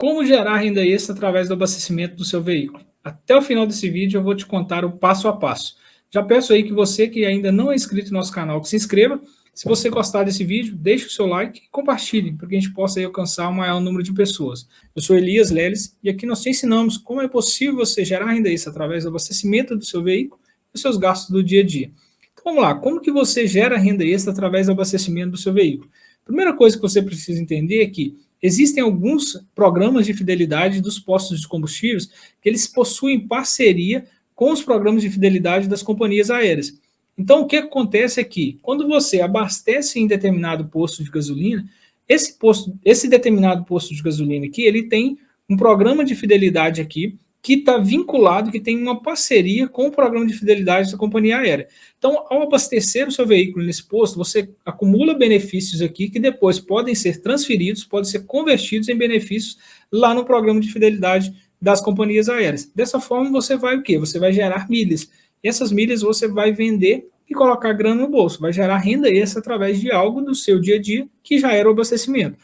Como gerar renda extra através do abastecimento do seu veículo? Até o final desse vídeo eu vou te contar o passo a passo. Já peço aí que você que ainda não é inscrito no nosso canal, que se inscreva. Se você gostar desse vídeo, deixe o seu like e compartilhe, para que a gente possa aí alcançar o maior número de pessoas. Eu sou Elias Leles e aqui nós te ensinamos como é possível você gerar renda extra através do abastecimento do seu veículo e dos seus gastos do dia a dia. Então vamos lá, como que você gera renda extra através do abastecimento do seu veículo? Primeira coisa que você precisa entender é que Existem alguns programas de fidelidade dos postos de combustíveis que eles possuem parceria com os programas de fidelidade das companhias aéreas. Então, o que acontece é que, quando você abastece em determinado posto de gasolina, esse, posto, esse determinado posto de gasolina aqui, ele tem um programa de fidelidade aqui, que está vinculado, que tem uma parceria com o programa de fidelidade da companhia aérea. Então, ao abastecer o seu veículo nesse posto, você acumula benefícios aqui que depois podem ser transferidos, podem ser convertidos em benefícios lá no programa de fidelidade das companhias aéreas. Dessa forma, você vai o quê? Você vai gerar milhas. E essas milhas você vai vender e colocar grana no bolso. Vai gerar renda extra através de algo do seu dia a dia que já era o abastecimento.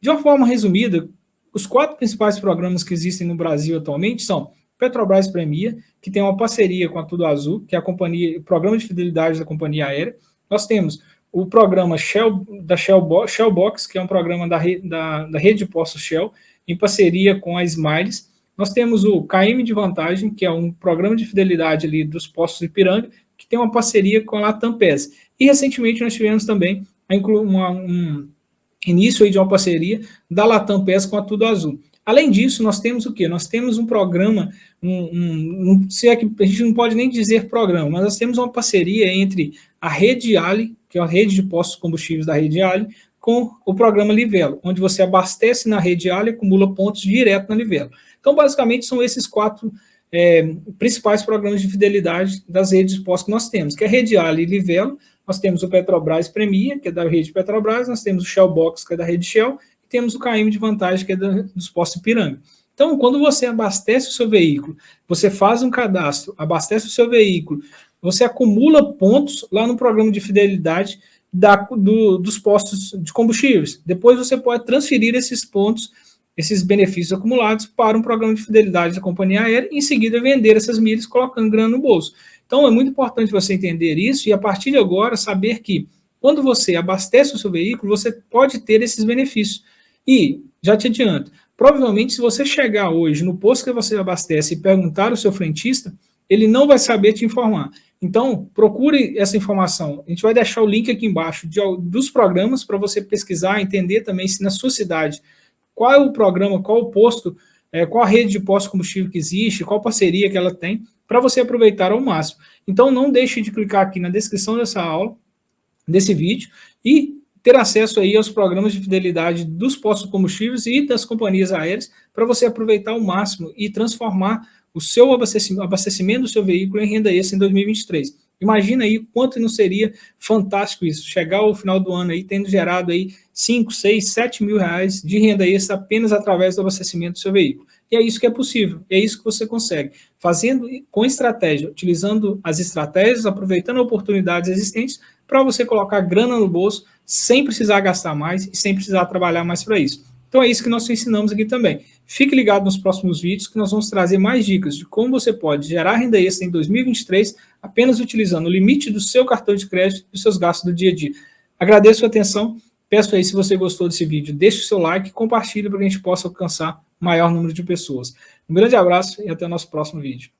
De uma forma resumida, os quatro principais programas que existem no Brasil atualmente são Petrobras Premia, que tem uma parceria com a Tudo Azul, que é a companhia, o programa de fidelidade da companhia aérea. Nós temos o programa Shell, da Shell, Shell Box, que é um programa da, da, da rede de postos Shell, em parceria com a Smiles. Nós temos o KM de Vantagem, que é um programa de fidelidade ali dos postos Ipiranga, que tem uma parceria com a Latam PES. E recentemente nós tivemos também uma, um, início aí de uma parceria da Latam PES com a Tudo Azul. Além disso, nós temos o quê? Nós temos um programa, um, um, se é que a gente não pode nem dizer programa, mas nós temos uma parceria entre a Rede Ali, que é a rede de postos combustíveis da Rede Ali, com o programa Livelo, onde você abastece na Rede Ali e acumula pontos direto na Livelo. Então, basicamente, são esses quatro é, principais programas de fidelidade das redes de postos que nós temos, que é a Rede Ali e Livelo, nós temos o Petrobras Premia, que é da rede Petrobras, nós temos o Shell Box, que é da rede Shell, e temos o KM de vantagem, que é da, dos postos Piranga. Então, quando você abastece o seu veículo, você faz um cadastro, abastece o seu veículo, você acumula pontos lá no programa de fidelidade da, do, dos postos de combustíveis. Depois você pode transferir esses pontos, esses benefícios acumulados para um programa de fidelidade da companhia aérea e em seguida vender essas milhas colocando grana no bolso. Então, é muito importante você entender isso e, a partir de agora, saber que quando você abastece o seu veículo, você pode ter esses benefícios. E, já te adianto, provavelmente se você chegar hoje no posto que você abastece e perguntar ao seu frentista, ele não vai saber te informar. Então, procure essa informação. A gente vai deixar o link aqui embaixo de, dos programas para você pesquisar, entender também se na sua cidade, qual é o programa, qual o posto, é, qual a rede de posto combustível que existe, qual parceria que ela tem, para você aproveitar ao máximo. Então, não deixe de clicar aqui na descrição dessa aula, desse vídeo, e ter acesso aí aos programas de fidelidade dos postos de combustíveis e das companhias aéreas, para você aproveitar ao máximo e transformar o seu abastecimento, abastecimento do seu veículo em renda extra em 2023. Imagina aí quanto não seria fantástico isso, chegar ao final do ano aí tendo gerado aí 5, 6, 7 mil reais de renda extra apenas através do abastecimento do seu veículo. E é isso que é possível, é isso que você consegue. Fazendo com estratégia, utilizando as estratégias, aproveitando oportunidades existentes para você colocar grana no bolso sem precisar gastar mais e sem precisar trabalhar mais para isso. Então é isso que nós ensinamos aqui também. Fique ligado nos próximos vídeos que nós vamos trazer mais dicas de como você pode gerar renda extra em 2023 apenas utilizando o limite do seu cartão de crédito e seus gastos do dia a dia. Agradeço a atenção, peço aí se você gostou desse vídeo, deixe o seu like e compartilhe para que a gente possa alcançar maior número de pessoas. Um grande abraço e até o nosso próximo vídeo.